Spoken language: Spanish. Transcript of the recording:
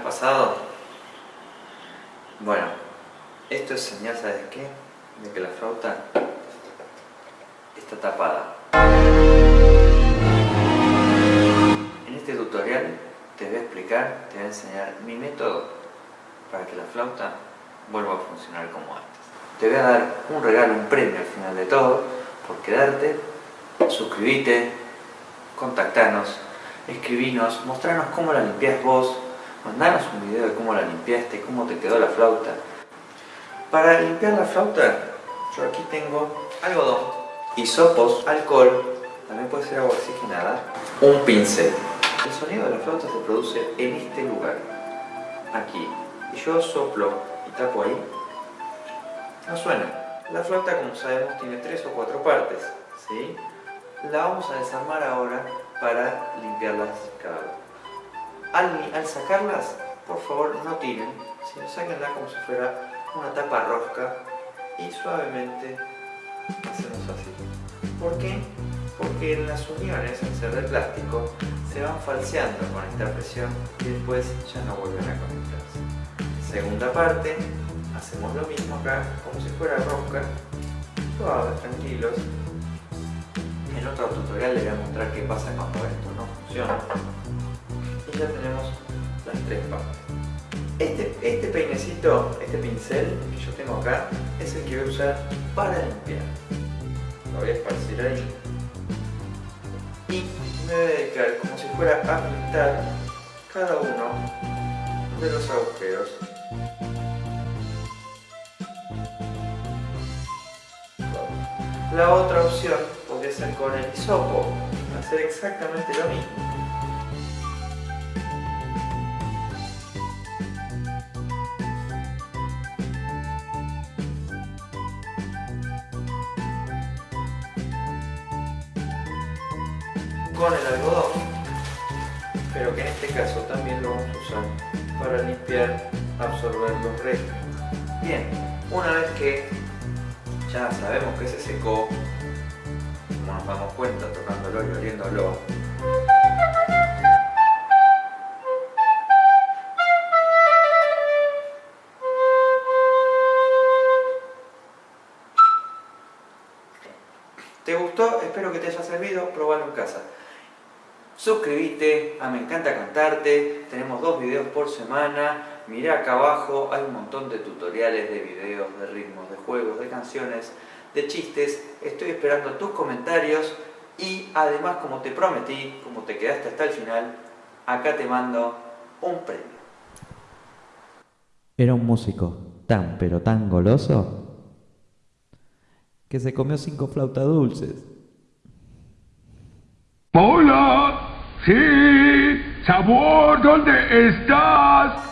pasado? Bueno, esto es señal, ¿sabes qué? De que la flauta está tapada. En este tutorial te voy a explicar, te voy a enseñar mi método para que la flauta vuelva a funcionar como antes. Te voy a dar un regalo, un premio al final de todo, por quedarte, suscríbete, contactanos, escribinos, mostranos cómo la limpias vos, mandanos un video de cómo la limpiaste, cómo te quedó la flauta. Para limpiar la flauta, yo aquí tengo algodón, hisopos, alcohol, también puede ser agua oxigenada, un pincel. El sonido de la flauta se produce en este lugar, aquí. Y yo soplo y tapo ahí, no suena. La flauta, como sabemos, tiene tres o cuatro partes, ¿sí? La vamos a desarmar ahora para limpiarlas cada Al, sacarlas, por favor no tiren, sino sáquenla como si fuera una tapa rosca y suavemente hacemos así. ¿Por qué? Porque en las uniones, al ser de plástico, se van falseando con esta presión y después ya no vuelven a conectarse. Segunda parte, hacemos lo mismo acá, como si fuera rosca, suaves, tranquilos, en otro tutorial les voy a mostrar qué pasa cuando esto no funciona. Y ya tenemos las tres partes. Este, este peinecito, este pincel que yo tengo acá, es el que voy a usar para limpiar. Lo voy a esparcir ahí. Y me voy a dedicar como si fuera a pintar cada uno de los agujeros La otra opción podría ser con el hisopo, hacer exactamente lo mismo. Con el algodón, pero que en este caso también lo vamos a usar para limpiar, absorber los restos. Bien, una vez que ya sabemos que se secó, como nos damos cuenta tocándolo y oliéndolo. ¿Te gustó? Espero que te haya servido, probalo en casa. Suscríbete a Me Encanta Cantarte, tenemos dos videos por semana, Mirá acá abajo, hay un montón de tutoriales de videos, de ritmos, de juegos, de canciones, de chistes. Estoy esperando tus comentarios y además, como te prometí, como te quedaste hasta el final, acá te mando un premio. Era un músico tan pero tan goloso que se comió cinco flautas dulces. Hola, sí, sabor, ¿dónde estás?